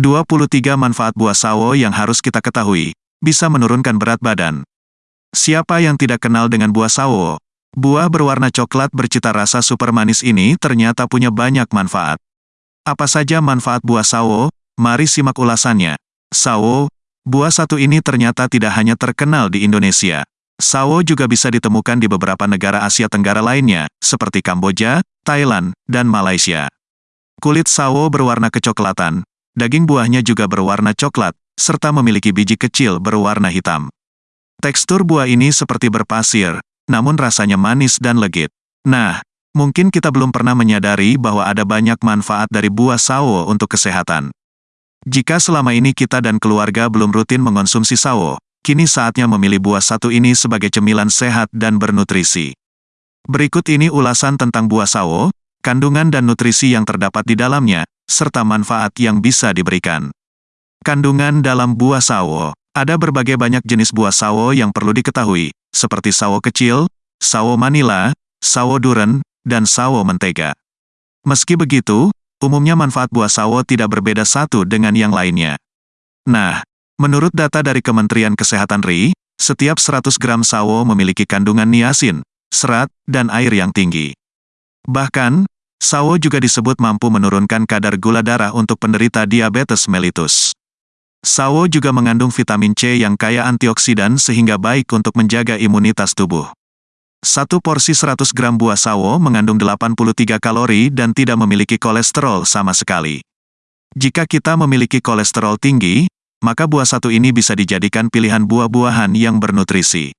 23 manfaat buah sawo yang harus kita ketahui. Bisa menurunkan berat badan. Siapa yang tidak kenal dengan buah sawo? Buah berwarna coklat bercita rasa super manis ini ternyata punya banyak manfaat. Apa saja manfaat buah sawo? Mari simak ulasannya. Sawo, buah satu ini ternyata tidak hanya terkenal di Indonesia. Sawo juga bisa ditemukan di beberapa negara Asia Tenggara lainnya, seperti Kamboja, Thailand, dan Malaysia. Kulit sawo berwarna kecoklatan, Daging buahnya juga berwarna coklat, serta memiliki biji kecil berwarna hitam. Tekstur buah ini seperti berpasir, namun rasanya manis dan legit. Nah, mungkin kita belum pernah menyadari bahwa ada banyak manfaat dari buah sawo untuk kesehatan. Jika selama ini kita dan keluarga belum rutin mengonsumsi sawo, kini saatnya memilih buah satu ini sebagai cemilan sehat dan bernutrisi. Berikut ini ulasan tentang buah sawo, kandungan dan nutrisi yang terdapat di dalamnya, serta manfaat yang bisa diberikan. Kandungan dalam buah sawo Ada berbagai banyak jenis buah sawo yang perlu diketahui, seperti sawo kecil, sawo manila, sawo duren, dan sawo mentega. Meski begitu, umumnya manfaat buah sawo tidak berbeda satu dengan yang lainnya. Nah, menurut data dari Kementerian Kesehatan RI, setiap 100 gram sawo memiliki kandungan niasin, serat, dan air yang tinggi. Bahkan, Sawo juga disebut mampu menurunkan kadar gula darah untuk penderita diabetes mellitus. Sawo juga mengandung vitamin C yang kaya antioksidan sehingga baik untuk menjaga imunitas tubuh. Satu porsi 100 gram buah sawo mengandung 83 kalori dan tidak memiliki kolesterol sama sekali. Jika kita memiliki kolesterol tinggi, maka buah satu ini bisa dijadikan pilihan buah-buahan yang bernutrisi.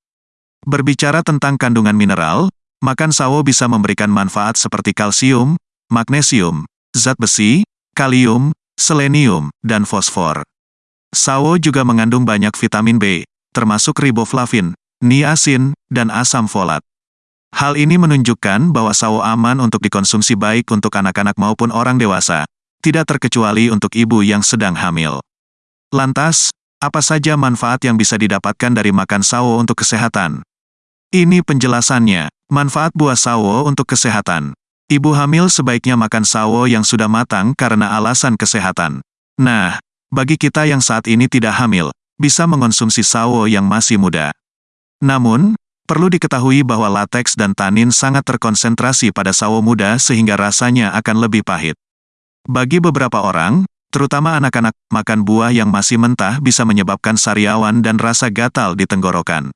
Berbicara tentang kandungan mineral, Makan sawo bisa memberikan manfaat seperti kalsium, magnesium, zat besi, kalium, selenium, dan fosfor. Sawo juga mengandung banyak vitamin B, termasuk riboflavin, niacin, dan asam folat. Hal ini menunjukkan bahwa sawo aman untuk dikonsumsi baik untuk anak-anak maupun orang dewasa, tidak terkecuali untuk ibu yang sedang hamil. Lantas, apa saja manfaat yang bisa didapatkan dari makan sawo untuk kesehatan? Ini penjelasannya. Manfaat buah sawo untuk kesehatan. Ibu hamil sebaiknya makan sawo yang sudah matang karena alasan kesehatan. Nah, bagi kita yang saat ini tidak hamil, bisa mengonsumsi sawo yang masih muda. Namun, perlu diketahui bahwa lateks dan tanin sangat terkonsentrasi pada sawo muda sehingga rasanya akan lebih pahit. Bagi beberapa orang, terutama anak-anak, makan buah yang masih mentah bisa menyebabkan sariawan dan rasa gatal di tenggorokan.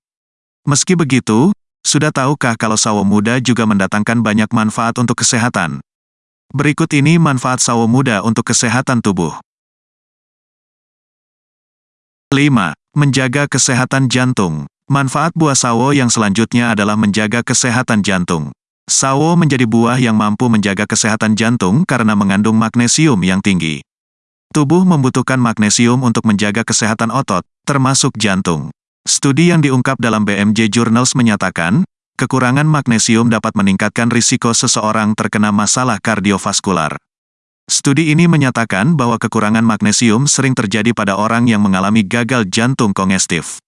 Meski begitu, sudah tahukah kalau sawo muda juga mendatangkan banyak manfaat untuk kesehatan? Berikut ini manfaat sawo muda untuk kesehatan tubuh. 5. Menjaga kesehatan jantung. Manfaat buah sawo yang selanjutnya adalah menjaga kesehatan jantung. Sawo menjadi buah yang mampu menjaga kesehatan jantung karena mengandung magnesium yang tinggi. Tubuh membutuhkan magnesium untuk menjaga kesehatan otot, termasuk jantung. Studi yang diungkap dalam BMJ Journals menyatakan, kekurangan magnesium dapat meningkatkan risiko seseorang terkena masalah kardiovaskular. Studi ini menyatakan bahwa kekurangan magnesium sering terjadi pada orang yang mengalami gagal jantung kongestif.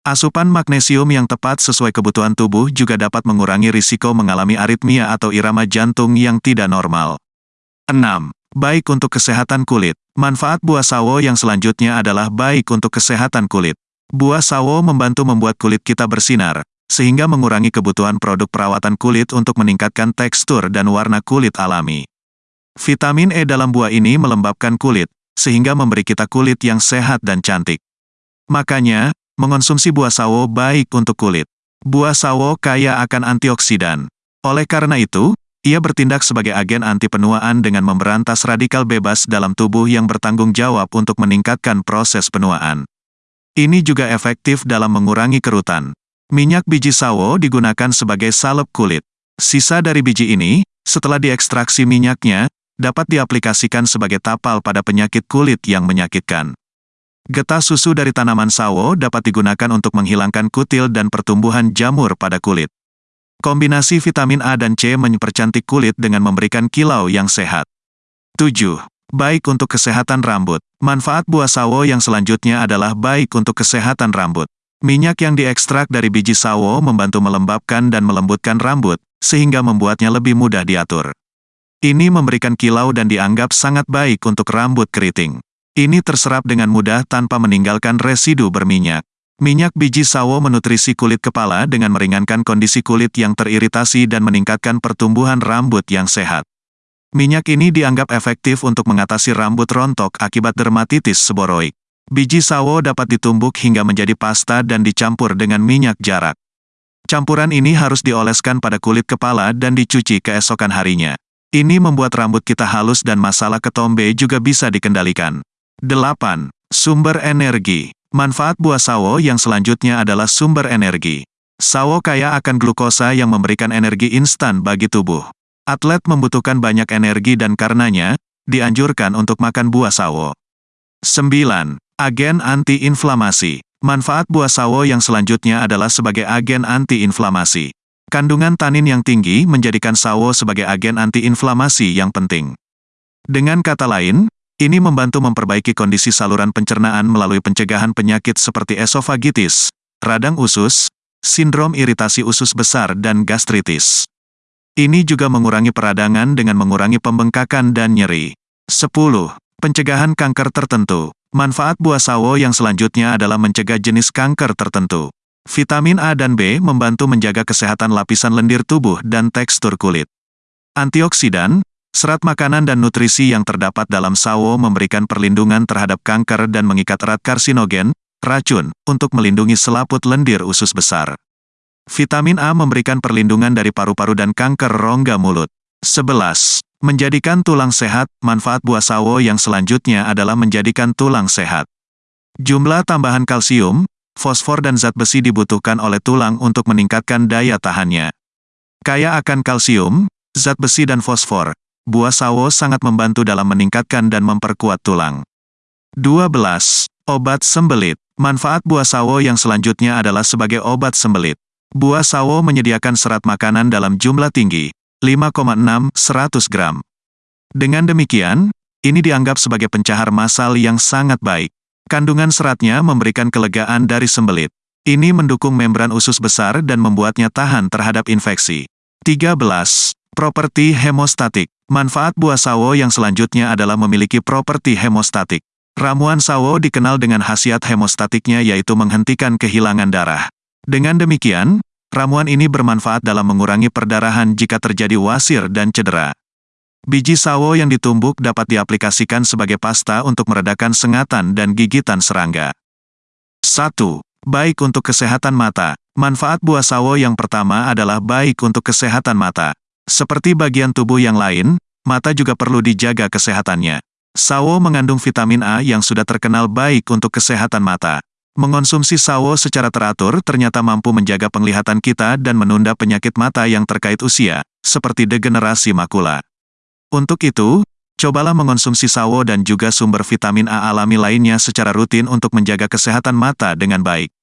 Asupan magnesium yang tepat sesuai kebutuhan tubuh juga dapat mengurangi risiko mengalami aritmia atau irama jantung yang tidak normal. 6. Baik untuk kesehatan kulit. Manfaat buah sawo yang selanjutnya adalah baik untuk kesehatan kulit. Buah sawo membantu membuat kulit kita bersinar, sehingga mengurangi kebutuhan produk perawatan kulit untuk meningkatkan tekstur dan warna kulit alami. Vitamin E dalam buah ini melembabkan kulit, sehingga memberi kita kulit yang sehat dan cantik. Makanya, mengonsumsi buah sawo baik untuk kulit. Buah sawo kaya akan antioksidan. Oleh karena itu, ia bertindak sebagai agen anti penuaan dengan memberantas radikal bebas dalam tubuh yang bertanggung jawab untuk meningkatkan proses penuaan. Ini juga efektif dalam mengurangi kerutan. Minyak biji sawo digunakan sebagai salep kulit. Sisa dari biji ini, setelah diekstraksi minyaknya, dapat diaplikasikan sebagai tapal pada penyakit kulit yang menyakitkan. Getah susu dari tanaman sawo dapat digunakan untuk menghilangkan kutil dan pertumbuhan jamur pada kulit. Kombinasi vitamin A dan C mempercantik kulit dengan memberikan kilau yang sehat. 7. Baik untuk kesehatan rambut. Manfaat buah sawo yang selanjutnya adalah baik untuk kesehatan rambut. Minyak yang diekstrak dari biji sawo membantu melembabkan dan melembutkan rambut, sehingga membuatnya lebih mudah diatur. Ini memberikan kilau dan dianggap sangat baik untuk rambut keriting. Ini terserap dengan mudah tanpa meninggalkan residu berminyak. Minyak biji sawo menutrisi kulit kepala dengan meringankan kondisi kulit yang teriritasi dan meningkatkan pertumbuhan rambut yang sehat. Minyak ini dianggap efektif untuk mengatasi rambut rontok akibat dermatitis seboroik. Biji sawo dapat ditumbuk hingga menjadi pasta dan dicampur dengan minyak jarak. Campuran ini harus dioleskan pada kulit kepala dan dicuci keesokan harinya. Ini membuat rambut kita halus dan masalah ketombe juga bisa dikendalikan. 8. Sumber energi. Manfaat buah sawo yang selanjutnya adalah sumber energi. Sawo kaya akan glukosa yang memberikan energi instan bagi tubuh. Atlet membutuhkan banyak energi dan karenanya, dianjurkan untuk makan buah sawo. 9. Agen antiinflamasi. Manfaat buah sawo yang selanjutnya adalah sebagai agen antiinflamasi. Kandungan tanin yang tinggi menjadikan sawo sebagai agen antiinflamasi yang penting. Dengan kata lain, ini membantu memperbaiki kondisi saluran pencernaan melalui pencegahan penyakit seperti esofagitis, radang usus, sindrom iritasi usus besar dan gastritis. Ini juga mengurangi peradangan dengan mengurangi pembengkakan dan nyeri. 10. Pencegahan kanker tertentu. Manfaat buah sawo yang selanjutnya adalah mencegah jenis kanker tertentu. Vitamin A dan B membantu menjaga kesehatan lapisan lendir tubuh dan tekstur kulit. Antioksidan, serat makanan dan nutrisi yang terdapat dalam sawo memberikan perlindungan terhadap kanker dan mengikat erat karsinogen, racun, untuk melindungi selaput lendir usus besar. Vitamin A memberikan perlindungan dari paru-paru dan kanker rongga mulut. 11. Menjadikan tulang sehat, manfaat buah sawo yang selanjutnya adalah menjadikan tulang sehat. Jumlah tambahan kalsium, fosfor dan zat besi dibutuhkan oleh tulang untuk meningkatkan daya tahannya. Kaya akan kalsium, zat besi dan fosfor, buah sawo sangat membantu dalam meningkatkan dan memperkuat tulang. 12. Obat sembelit. Manfaat buah sawo yang selanjutnya adalah sebagai obat sembelit. Buah sawo menyediakan serat makanan dalam jumlah tinggi, 5,6 100 gram. Dengan demikian, ini dianggap sebagai pencahar masal yang sangat baik. Kandungan seratnya memberikan kelegaan dari sembelit. Ini mendukung membran usus besar dan membuatnya tahan terhadap infeksi. 13. Properti hemostatik. Manfaat buah sawo yang selanjutnya adalah memiliki properti hemostatik. Ramuan sawo dikenal dengan khasiat hemostatiknya yaitu menghentikan kehilangan darah. Dengan demikian, Ramuan ini bermanfaat dalam mengurangi perdarahan jika terjadi wasir dan cedera. Biji sawo yang ditumbuk dapat diaplikasikan sebagai pasta untuk meredakan sengatan dan gigitan serangga. 1. Baik untuk kesehatan mata. Manfaat buah sawo yang pertama adalah baik untuk kesehatan mata. Seperti bagian tubuh yang lain, mata juga perlu dijaga kesehatannya. Sawo mengandung vitamin A yang sudah terkenal baik untuk kesehatan mata. Mengonsumsi sawo secara teratur ternyata mampu menjaga penglihatan kita dan menunda penyakit mata yang terkait usia, seperti degenerasi makula. Untuk itu, cobalah mengonsumsi sawo dan juga sumber vitamin A alami lainnya secara rutin untuk menjaga kesehatan mata dengan baik.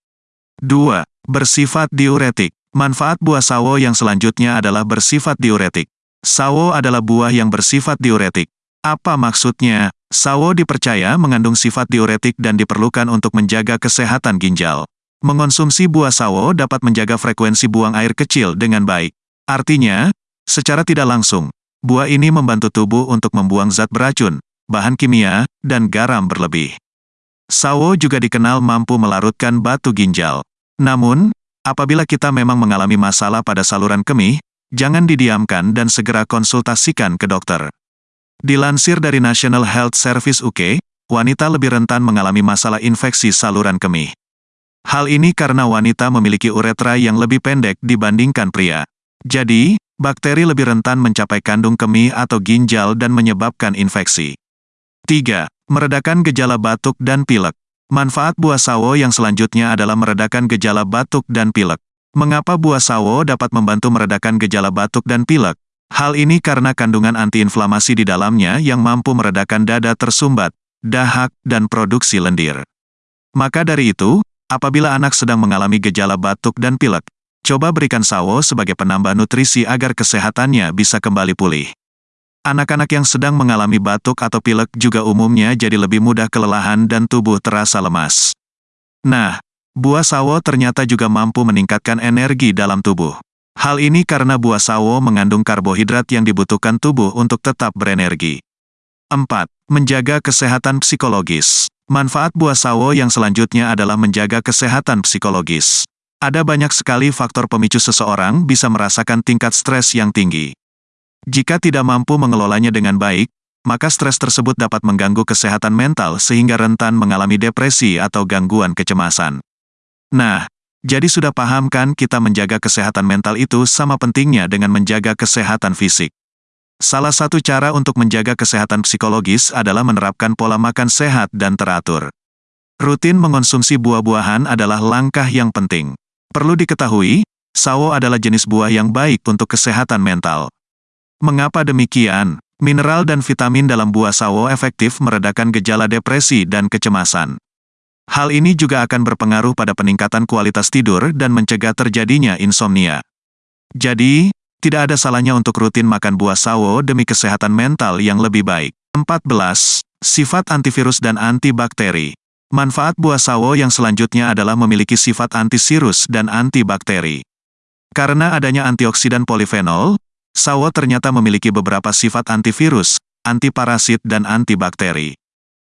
2. Bersifat diuretik. Manfaat buah sawo yang selanjutnya adalah bersifat diuretik. Sawo adalah buah yang bersifat diuretik. Apa maksudnya? Sawo dipercaya mengandung sifat diuretik dan diperlukan untuk menjaga kesehatan ginjal. Mengonsumsi buah sawo dapat menjaga frekuensi buang air kecil dengan baik. Artinya, secara tidak langsung, buah ini membantu tubuh untuk membuang zat beracun, bahan kimia, dan garam berlebih. Sawo juga dikenal mampu melarutkan batu ginjal. Namun, apabila kita memang mengalami masalah pada saluran kemih, jangan didiamkan dan segera konsultasikan ke dokter. Dilansir dari National Health Service UK, wanita lebih rentan mengalami masalah infeksi saluran kemih. Hal ini karena wanita memiliki uretra yang lebih pendek dibandingkan pria. Jadi, bakteri lebih rentan mencapai kandung kemih atau ginjal dan menyebabkan infeksi. 3. Meredakan gejala batuk dan pilek. Manfaat buah sawo yang selanjutnya adalah meredakan gejala batuk dan pilek. Mengapa buah sawo dapat membantu meredakan gejala batuk dan pilek? Hal ini karena kandungan antiinflamasi di dalamnya yang mampu meredakan dada tersumbat, dahak, dan produksi lendir. Maka dari itu, apabila anak sedang mengalami gejala batuk dan pilek, coba berikan sawo sebagai penambah nutrisi agar kesehatannya bisa kembali pulih. Anak-anak yang sedang mengalami batuk atau pilek juga umumnya jadi lebih mudah kelelahan dan tubuh terasa lemas. Nah, buah sawo ternyata juga mampu meningkatkan energi dalam tubuh. Hal ini karena buah sawo mengandung karbohidrat yang dibutuhkan tubuh untuk tetap berenergi. 4. Menjaga kesehatan psikologis. Manfaat buah sawo yang selanjutnya adalah menjaga kesehatan psikologis. Ada banyak sekali faktor pemicu seseorang bisa merasakan tingkat stres yang tinggi. Jika tidak mampu mengelolanya dengan baik, maka stres tersebut dapat mengganggu kesehatan mental sehingga rentan mengalami depresi atau gangguan kecemasan. Nah, jadi sudah paham kan kita menjaga kesehatan mental itu sama pentingnya dengan menjaga kesehatan fisik. Salah satu cara untuk menjaga kesehatan psikologis adalah menerapkan pola makan sehat dan teratur. Rutin mengonsumsi buah-buahan adalah langkah yang penting. Perlu diketahui, sawo adalah jenis buah yang baik untuk kesehatan mental. Mengapa demikian? Mineral dan vitamin dalam buah sawo efektif meredakan gejala depresi dan kecemasan. Hal ini juga akan berpengaruh pada peningkatan kualitas tidur dan mencegah terjadinya insomnia. Jadi, tidak ada salahnya untuk rutin makan buah sawo demi kesehatan mental yang lebih baik. 14. Sifat antivirus dan antibakteri. Manfaat buah sawo yang selanjutnya adalah memiliki sifat antisirus dan antibakteri. Karena adanya antioksidan polifenol, sawo ternyata memiliki beberapa sifat antivirus, antiparasit dan antibakteri.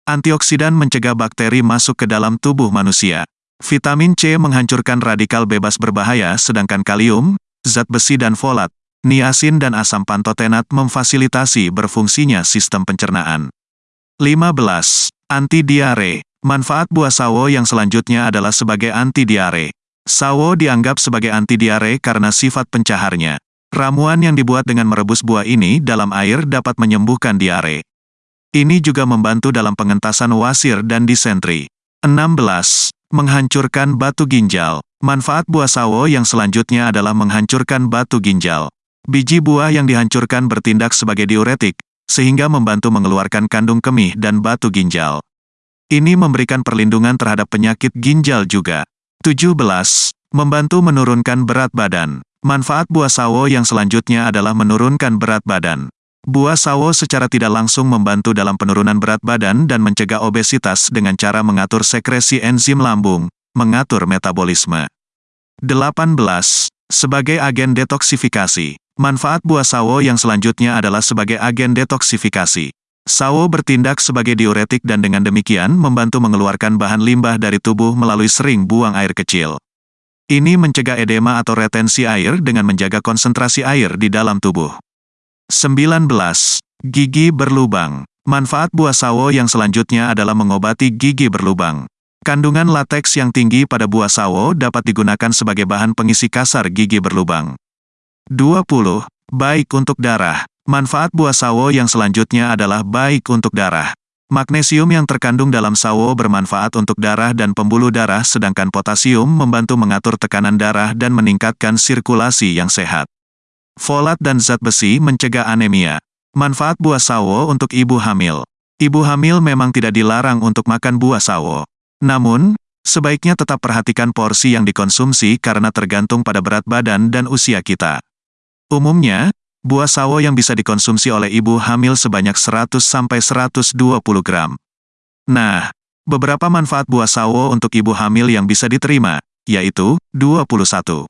Antioksidan mencegah bakteri masuk ke dalam tubuh manusia. Vitamin C menghancurkan radikal bebas berbahaya sedangkan kalium, zat besi dan folat, niacin dan asam pantotenat memfasilitasi berfungsinya sistem pencernaan. 15. Anti-diare. Manfaat buah sawo yang selanjutnya adalah sebagai anti-diare. Sawo dianggap sebagai anti-diare karena sifat pencaharnya. Ramuan yang dibuat dengan merebus buah ini dalam air dapat menyembuhkan diare. Ini juga membantu dalam pengentasan wasir dan disentri. 16. Menghancurkan batu ginjal. Manfaat buah sawo yang selanjutnya adalah menghancurkan batu ginjal. Biji buah yang dihancurkan bertindak sebagai diuretik, sehingga membantu mengeluarkan kandung kemih dan batu ginjal. Ini memberikan perlindungan terhadap penyakit ginjal juga. 17. Membantu menurunkan berat badan. Manfaat buah sawo yang selanjutnya adalah menurunkan berat badan. Buah sawo secara tidak langsung membantu dalam penurunan berat badan dan mencegah obesitas dengan cara mengatur sekresi enzim lambung, mengatur metabolisme. 18. Sebagai agen detoksifikasi. Manfaat buah sawo yang selanjutnya adalah sebagai agen detoksifikasi. Sawo bertindak sebagai diuretik dan dengan demikian membantu mengeluarkan bahan limbah dari tubuh melalui sering buang air kecil. Ini mencegah edema atau retensi air dengan menjaga konsentrasi air di dalam tubuh. 19. Gigi berlubang. Manfaat buah sawo yang selanjutnya adalah mengobati gigi berlubang. Kandungan lateks yang tinggi pada buah sawo dapat digunakan sebagai bahan pengisi kasar gigi berlubang. 20. Baik untuk darah. Manfaat buah sawo yang selanjutnya adalah baik untuk darah. Magnesium yang terkandung dalam sawo bermanfaat untuk darah dan pembuluh darah sedangkan potasium membantu mengatur tekanan darah dan meningkatkan sirkulasi yang sehat. Folat dan zat besi mencegah anemia. Manfaat buah sawo untuk ibu hamil. Ibu hamil memang tidak dilarang untuk makan buah sawo. Namun, sebaiknya tetap perhatikan porsi yang dikonsumsi karena tergantung pada berat badan dan usia kita. Umumnya, buah sawo yang bisa dikonsumsi oleh ibu hamil sebanyak 100-120 gram. Nah, beberapa manfaat buah sawo untuk ibu hamil yang bisa diterima, yaitu 21.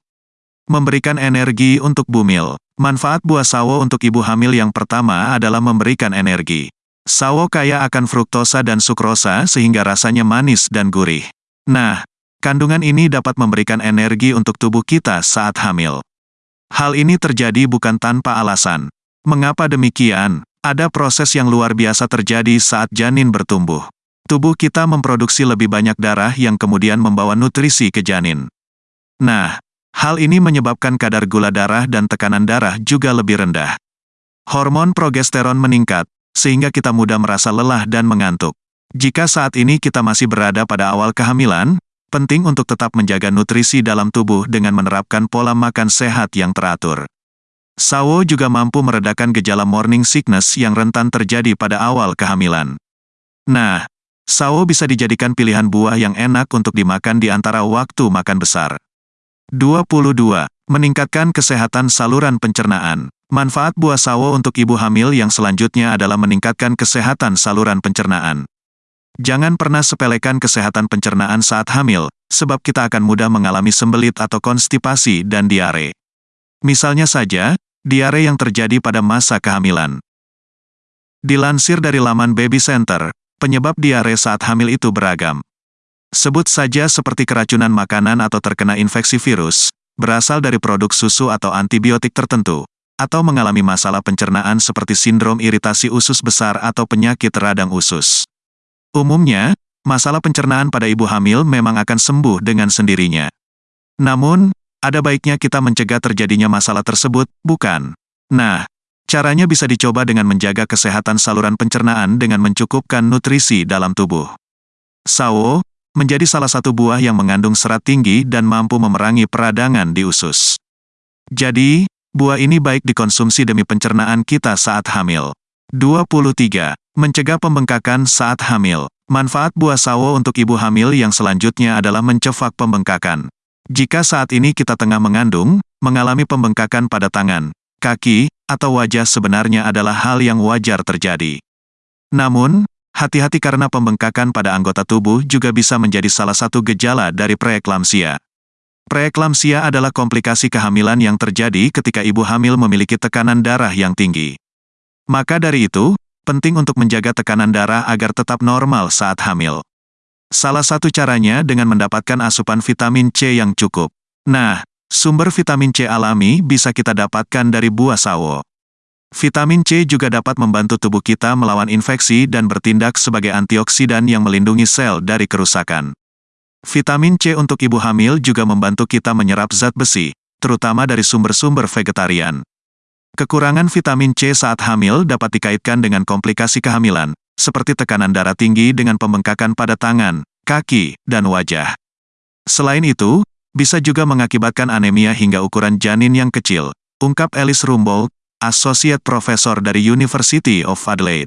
Memberikan energi untuk bumil. Manfaat buah sawo untuk ibu hamil yang pertama adalah memberikan energi. Sawo kaya akan fruktosa dan sukrosa sehingga rasanya manis dan gurih. Nah, kandungan ini dapat memberikan energi untuk tubuh kita saat hamil. Hal ini terjadi bukan tanpa alasan. Mengapa demikian? Ada proses yang luar biasa terjadi saat janin bertumbuh. Tubuh kita memproduksi lebih banyak darah yang kemudian membawa nutrisi ke janin. Nah, hal ini menyebabkan kadar gula darah dan tekanan darah juga lebih rendah. Hormon progesteron meningkat, sehingga kita mudah merasa lelah dan mengantuk. Jika saat ini kita masih berada pada awal kehamilan, penting untuk tetap menjaga nutrisi dalam tubuh dengan menerapkan pola makan sehat yang teratur. Sawo juga mampu meredakan gejala morning sickness yang rentan terjadi pada awal kehamilan. Nah, sawo bisa dijadikan pilihan buah yang enak untuk dimakan di antara waktu makan besar. 22. Meningkatkan kesehatan saluran pencernaan. Manfaat buah sawo untuk ibu hamil yang selanjutnya adalah meningkatkan kesehatan saluran pencernaan. Jangan pernah sepelekan kesehatan pencernaan saat hamil, sebab kita akan mudah mengalami sembelit atau konstipasi dan diare. Misalnya saja, diare yang terjadi pada masa kehamilan. Dilansir dari laman Baby Center, penyebab diare saat hamil itu beragam. Sebut saja seperti keracunan makanan atau terkena infeksi virus, berasal dari produk susu atau antibiotik tertentu, atau mengalami masalah pencernaan seperti sindrom iritasi usus besar atau penyakit radang usus. Umumnya, masalah pencernaan pada ibu hamil memang akan sembuh dengan sendirinya. Namun, ada baiknya kita mencegah terjadinya masalah tersebut, bukan? Nah, Caranya bisa dicoba dengan menjaga kesehatan saluran pencernaan dengan mencukupkan nutrisi dalam tubuh. Sawo, menjadi salah satu buah yang mengandung serat tinggi dan mampu memerangi peradangan di usus. Jadi, buah ini baik dikonsumsi demi pencernaan kita saat hamil. 23. Mencegah pembengkakan saat hamil. Manfaat buah sawo untuk ibu hamil yang selanjutnya adalah mencefak pembengkakan. Jika saat ini kita tengah mengandung, mengalami pembengkakan pada tangan, kaki, atau wajah sebenarnya adalah hal yang wajar terjadi. Namun, hati-hati karena pembengkakan pada anggota tubuh juga bisa menjadi salah satu gejala dari preeklamsia. Preeklamsia adalah komplikasi kehamilan yang terjadi ketika ibu hamil memiliki tekanan darah yang tinggi. Maka dari itu, penting untuk menjaga tekanan darah agar tetap normal saat hamil. Salah satu caranya dengan mendapatkan asupan vitamin C yang cukup. Nah, Sumber vitamin C alami bisa kita dapatkan dari buah sawo. Vitamin C juga dapat membantu tubuh kita melawan infeksi dan bertindak sebagai antioksidan yang melindungi sel dari kerusakan. Vitamin C untuk ibu hamil juga membantu kita menyerap zat besi, terutama dari sumber-sumber vegetarian. Kekurangan vitamin C saat hamil dapat dikaitkan dengan komplikasi kehamilan, seperti tekanan darah tinggi dengan pembengkakan pada tangan, kaki, dan wajah. Selain itu, bisa juga mengakibatkan anemia hingga ukuran janin yang kecil, ungkap Alice Rumbold, Associate Professor dari University of Adelaide.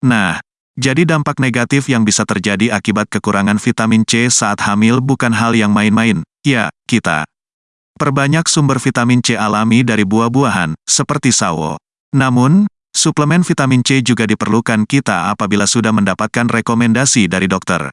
Nah, jadi dampak negatif yang bisa terjadi akibat kekurangan vitamin C saat hamil bukan hal yang main-main, ya, kita. Perbanyak sumber vitamin C alami dari buah-buahan, seperti sawo. Namun, suplemen vitamin C juga diperlukan kita apabila sudah mendapatkan rekomendasi dari dokter.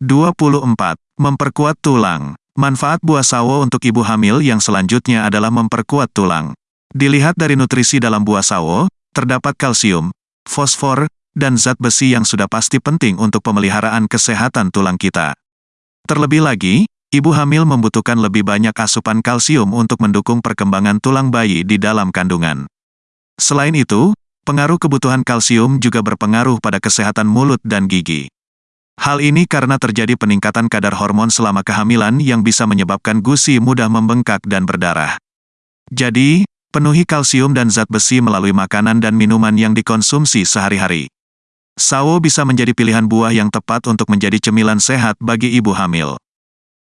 24. Memperkuat tulang. Manfaat buah sawo untuk ibu hamil yang selanjutnya adalah memperkuat tulang. Dilihat dari nutrisi dalam buah sawo, terdapat kalsium, fosfor, dan zat besi yang sudah pasti penting untuk pemeliharaan kesehatan tulang kita. Terlebih lagi, ibu hamil membutuhkan lebih banyak asupan kalsium untuk mendukung perkembangan tulang bayi di dalam kandungan. Selain itu, pengaruh kebutuhan kalsium juga berpengaruh pada kesehatan mulut dan gigi. Hal ini karena terjadi peningkatan kadar hormon selama kehamilan yang bisa menyebabkan gusi mudah membengkak dan berdarah. Jadi, penuhi kalsium dan zat besi melalui makanan dan minuman yang dikonsumsi sehari-hari. Sawo bisa menjadi pilihan buah yang tepat untuk menjadi cemilan sehat bagi ibu hamil.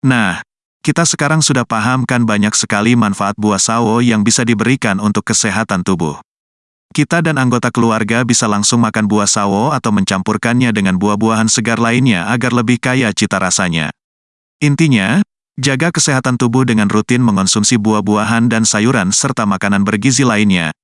Nah, kita sekarang sudah paham kan banyak sekali manfaat buah sawo yang bisa diberikan untuk kesehatan tubuh. Kita dan anggota keluarga bisa langsung makan buah sawo atau mencampurkannya dengan buah-buahan segar lainnya agar lebih kaya cita rasanya. Intinya, jaga kesehatan tubuh dengan rutin mengonsumsi buah-buahan dan sayuran serta makanan bergizi lainnya,